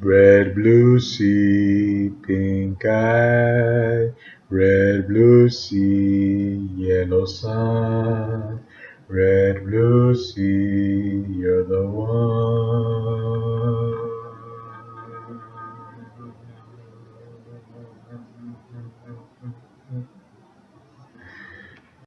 Red, blue sea, pink eye, red, blue sea, yellow sun. Red, blue sea.